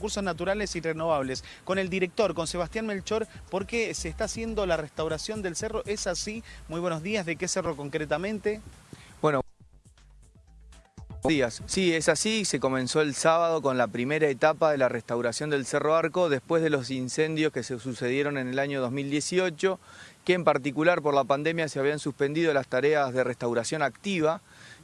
recursos naturales y renovables, con el director, con Sebastián Melchor, porque se está haciendo la restauración del cerro. ¿Es así? Muy buenos días. ¿De qué cerro concretamente? Bueno, días. Sí, es así. Se comenzó el sábado con la primera etapa de la restauración del Cerro Arco después de los incendios que se sucedieron en el año 2018, que en particular por la pandemia se habían suspendido las tareas de restauración activa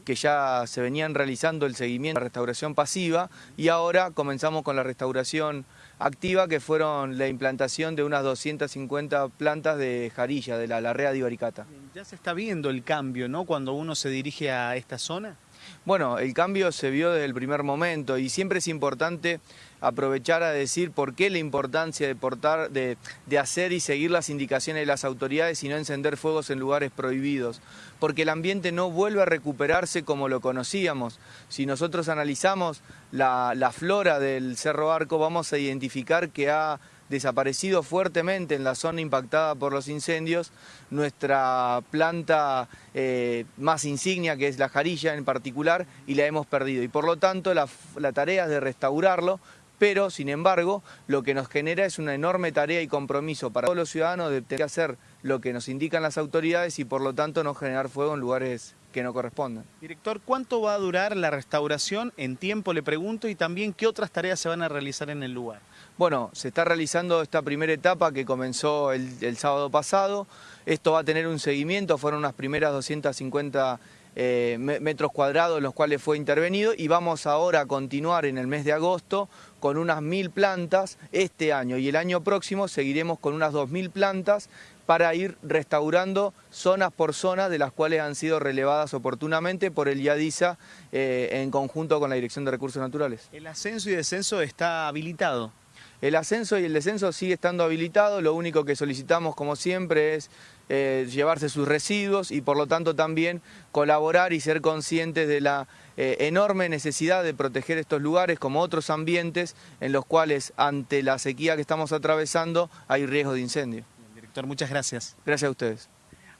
que ya se venían realizando el seguimiento de la restauración pasiva y ahora comenzamos con la restauración activa que fueron la implantación de unas 250 plantas de jarilla de la larrea de Ibaricata. Ya se está viendo el cambio, ¿no? Cuando uno se dirige a esta zona. Bueno, el cambio se vio desde el primer momento y siempre es importante aprovechar a decir por qué la importancia de, portar, de, hacer y seguir las indicaciones de las autoridades y no encender fuegos en lugares prohibidos. Porque el ambiente no vuelve a recuperarse como lo conocíamos. Si nosotros analizamos la flora del Cerro Arco, vamos a identificar que ha desaparecido fuertemente en la zona impactada por los incendios, nuestra planta eh, más insignia, que es la jarilla en particular, y la hemos perdido. Y por lo tanto la, la tarea es de restaurarlo, pero sin embargo lo que nos genera es una enorme tarea y compromiso para todos los ciudadanos de tener que hacer lo que nos indican las autoridades y por lo tanto no generar fuego en lugares que no correspondan. Director, ¿cuánto va a durar la restauración? En tiempo le pregunto y también qué otras tareas se van a realizar en el lugar. Bueno, se está realizando esta primera etapa que comenzó el, el sábado pasado. Esto va a tener un seguimiento, fueron unas primeras 250 eh, metros cuadrados en los cuales fue intervenido y vamos ahora a continuar en el mes de agosto con unas mil plantas este año y el año próximo seguiremos con unas dos mil plantas para ir restaurando zonas por zona de las cuales han sido relevadas oportunamente por el IADISA eh, en conjunto con la Dirección de Recursos Naturales. ¿El ascenso y descenso está habilitado? El ascenso y el descenso sigue estando habilitado, lo único que solicitamos como siempre es eh, llevarse sus residuos y por lo tanto también colaborar y ser conscientes de la eh, enorme necesidad de proteger estos lugares como otros ambientes en los cuales ante la sequía que estamos atravesando hay riesgo de incendio. Director, muchas gracias. Gracias a ustedes.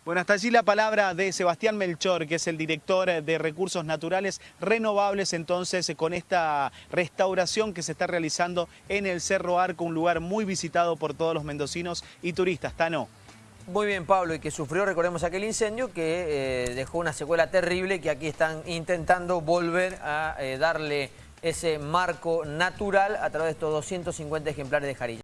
Bueno, hasta allí la palabra de Sebastián Melchor, que es el director de Recursos Naturales Renovables, entonces con esta restauración que se está realizando en el Cerro Arco, un lugar muy visitado por todos los mendocinos y turistas. Tano. Muy bien, Pablo, y que sufrió, recordemos, aquel incendio que eh, dejó una secuela terrible que aquí están intentando volver a eh, darle ese marco natural a través de estos 250 ejemplares de jarilla.